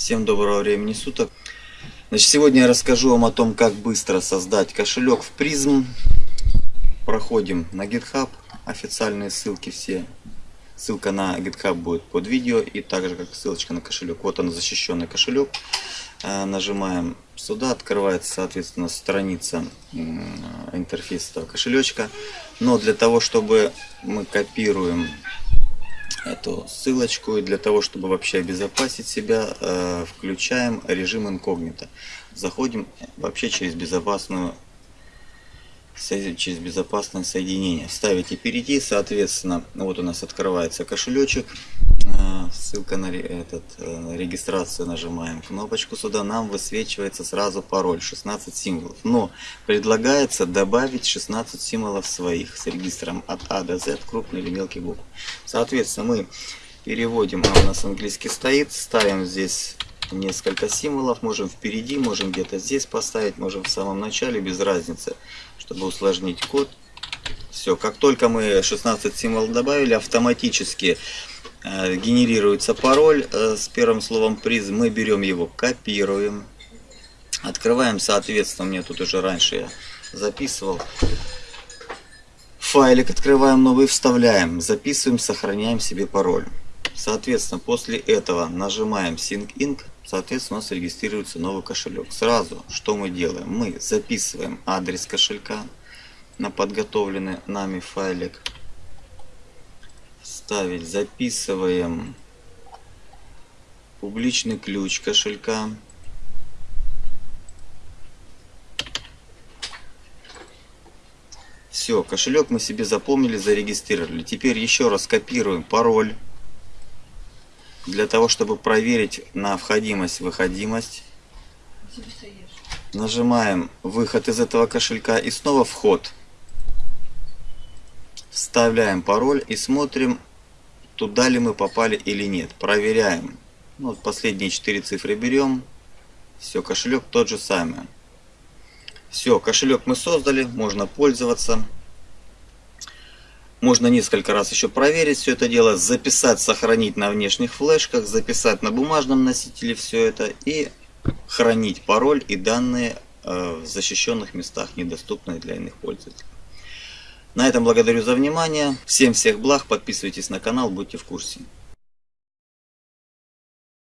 Всем доброго времени суток. Значит, сегодня я расскажу вам о том, как быстро создать кошелек в призм. Проходим на GitHub, официальные ссылки все. Ссылка на GitHub будет под видео и также как ссылочка на кошелек. Вот он защищенный кошелек. Э, нажимаем сюда, открывается соответственно страница интерфейса этого кошелечка. Но для того, чтобы мы копируем эту ссылочку. И для того, чтобы вообще обезопасить себя, э, включаем режим инкогнито. Заходим вообще через безопасную через безопасное соединение. Ставите перейти, соответственно, вот у нас открывается кошелечек. Э, ссылка на этот, э, регистрацию нажимаем кнопочку сюда, нам высвечивается сразу пароль 16 символов. Но предлагается добавить 16 символов своих с регистром от А до Z, крупный или мелкий букв. Соответственно, мы переводим, а у нас английский стоит, ставим здесь несколько символов, можем впереди, можем где-то здесь поставить, можем в самом начале, без разницы, чтобы усложнить код. Все, как только мы 16 символов добавили, автоматически генерируется пароль э, с первым словом приз. Мы берем его, копируем. Открываем, соответственно, мне тут уже раньше я записывал. Файлик открываем новый, вставляем, записываем, сохраняем себе пароль. Соответственно, после этого нажимаем Sync Inc. Соответственно, у нас регистрируется новый кошелек. Сразу, что мы делаем? Мы записываем адрес кошелька на подготовленный нами файлик ставить. Записываем публичный ключ кошелька. Все, кошелек мы себе запомнили, зарегистрировали. Теперь еще раз копируем пароль. Для того, чтобы проверить на входимость-выходимость. Нажимаем выход из этого кошелька и снова вход. Вставляем пароль и смотрим туда ли мы попали или нет. Проверяем. Ну, вот последние четыре цифры берем. Все, кошелек тот же самый. Все, кошелек мы создали, можно пользоваться. Можно несколько раз еще проверить все это дело, записать, сохранить на внешних флешках, записать на бумажном носителе все это и хранить пароль и данные э, в защищенных местах, недоступных для иных пользователей. На этом благодарю за внимание. Всем всех благ. Подписывайтесь на канал, будьте в курсе.